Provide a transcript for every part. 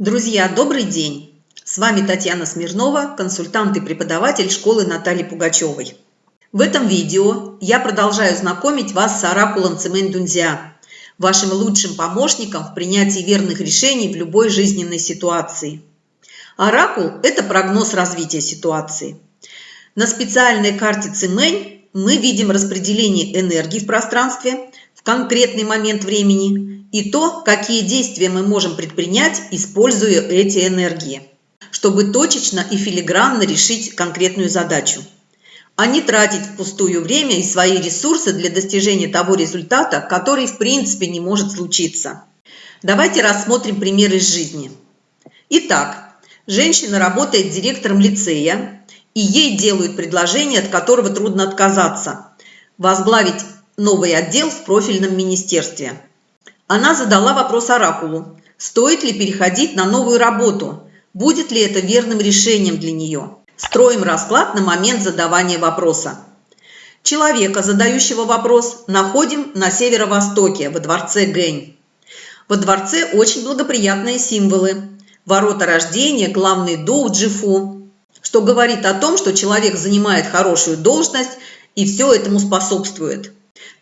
Друзья, добрый день! С вами Татьяна Смирнова, консультант и преподаватель школы Натальи Пугачевой. В этом видео я продолжаю знакомить вас с оракулом Цемэнь Дунзя, вашим лучшим помощником в принятии верных решений в любой жизненной ситуации. Оракул – это прогноз развития ситуации. На специальной карте Цемэнь мы видим распределение энергии в пространстве в конкретный момент времени – и то, какие действия мы можем предпринять, используя эти энергии, чтобы точечно и филигранно решить конкретную задачу, а не тратить впустую время и свои ресурсы для достижения того результата, который в принципе не может случиться. Давайте рассмотрим пример из жизни. Итак, женщина работает директором лицея, и ей делают предложение, от которого трудно отказаться – возглавить новый отдел в профильном министерстве – она задала вопрос Оракулу, стоит ли переходить на новую работу, будет ли это верным решением для нее. Строим расклад на момент задавания вопроса. Человека, задающего вопрос, находим на северо-востоке, во дворце Гэнь. Во дворце очень благоприятные символы. Ворота рождения, главный дух Джифу, что говорит о том, что человек занимает хорошую должность и все этому способствует.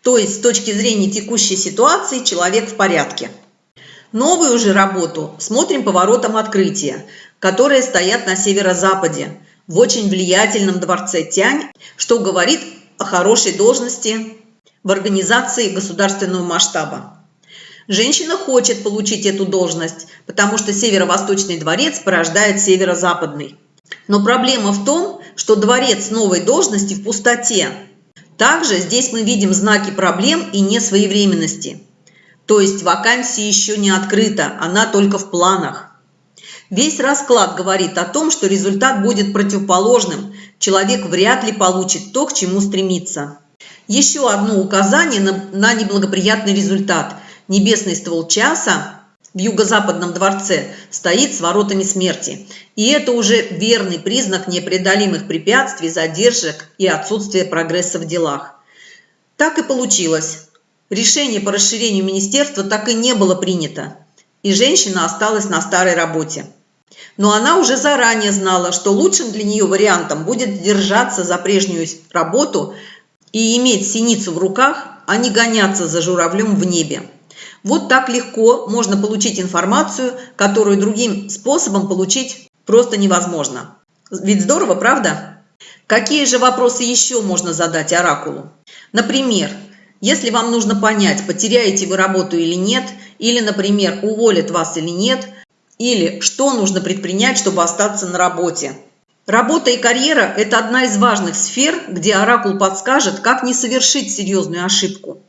То есть с точки зрения текущей ситуации человек в порядке. Новую же работу смотрим по воротам открытия, которые стоят на северо-западе, в очень влиятельном дворце Тянь, что говорит о хорошей должности в организации государственного масштаба. Женщина хочет получить эту должность, потому что северо-восточный дворец порождает северо-западный. Но проблема в том, что дворец новой должности в пустоте, также здесь мы видим знаки проблем и несвоевременности. То есть вакансия еще не открыта, она только в планах. Весь расклад говорит о том, что результат будет противоположным, человек вряд ли получит то, к чему стремится. Еще одно указание на, на неблагоприятный результат. Небесный ствол часа в юго-западном дворце стоит с воротами смерти. И это уже верный признак непреодолимых препятствий, задержек и отсутствия прогресса в делах. Так и получилось. Решение по расширению министерства так и не было принято, и женщина осталась на старой работе. Но она уже заранее знала, что лучшим для нее вариантом будет держаться за прежнюю работу и иметь синицу в руках, а не гоняться за журавлем в небе. Вот так легко можно получить информацию, которую другим способом получить просто невозможно. Ведь здорово, правда? Какие же вопросы еще можно задать оракулу? Например, если вам нужно понять, потеряете вы работу или нет, или, например, уволят вас или нет, или что нужно предпринять, чтобы остаться на работе. Работа и карьера – это одна из важных сфер, где оракул подскажет, как не совершить серьезную ошибку.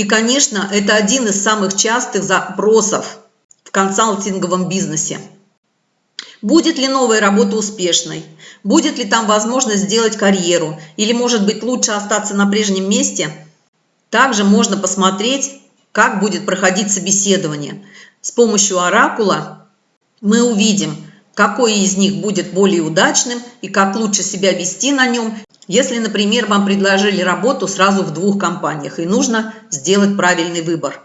И, конечно, это один из самых частых запросов в консалтинговом бизнесе. Будет ли новая работа успешной? Будет ли там возможность сделать карьеру? Или, может быть, лучше остаться на прежнем месте? Также можно посмотреть, как будет проходить собеседование. С помощью оракула мы увидим, какой из них будет более удачным и как лучше себя вести на нем, если, например, вам предложили работу сразу в двух компаниях и нужно сделать правильный выбор.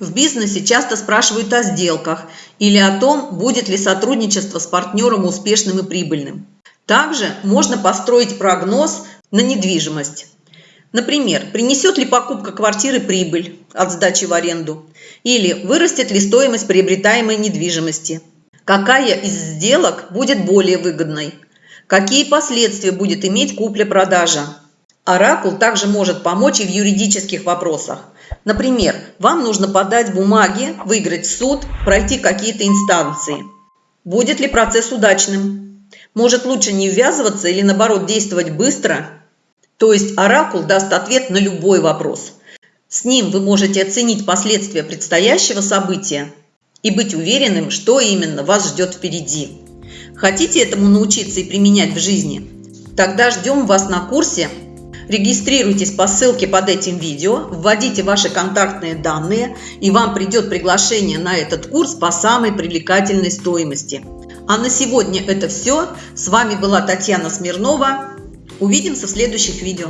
В бизнесе часто спрашивают о сделках или о том, будет ли сотрудничество с партнером успешным и прибыльным. Также можно построить прогноз на недвижимость. Например, принесет ли покупка квартиры прибыль от сдачи в аренду или вырастет ли стоимость приобретаемой недвижимости. Какая из сделок будет более выгодной? Какие последствия будет иметь купля-продажа? Оракул также может помочь и в юридических вопросах. Например, вам нужно подать бумаги, выиграть суд, пройти какие-то инстанции. Будет ли процесс удачным? Может лучше не ввязываться или наоборот действовать быстро? То есть оракул даст ответ на любой вопрос. С ним вы можете оценить последствия предстоящего события и быть уверенным, что именно вас ждет впереди. Хотите этому научиться и применять в жизни? Тогда ждем вас на курсе. Регистрируйтесь по ссылке под этим видео, вводите ваши контактные данные, и вам придет приглашение на этот курс по самой привлекательной стоимости. А на сегодня это все. С вами была Татьяна Смирнова. Увидимся в следующих видео.